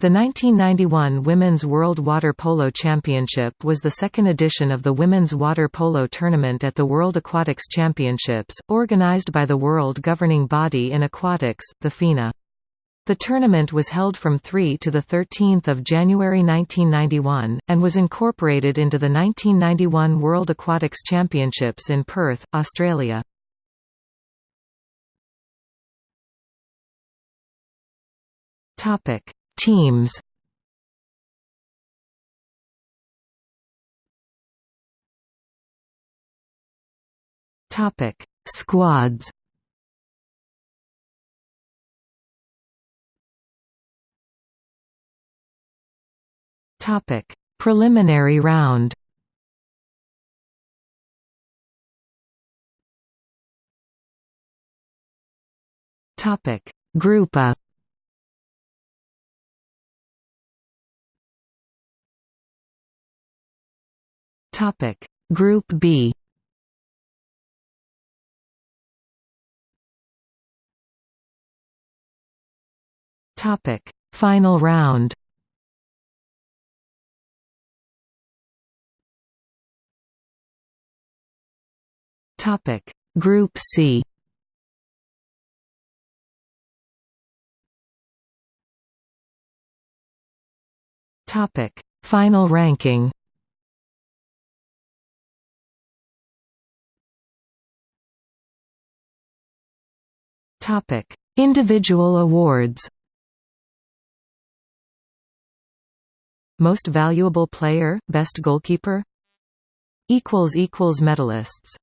The 1991 Women's World Water Polo Championship was the second edition of the women's water polo tournament at the World Aquatics Championships, organized by the world governing body in aquatics, the FINA. The tournament was held from 3 to 13 January 1991, and was incorporated into the 1991 World Aquatics Championships in Perth, Australia. Topic Teams Topic: Squads. Topic: Preliminary round. Topic: Group Topic. Group B. Topic. Final round. Topic. Group C. Topic. Final ranking Topic: Individual awards. Most valuable player, best goalkeeper. Equals equals medalists.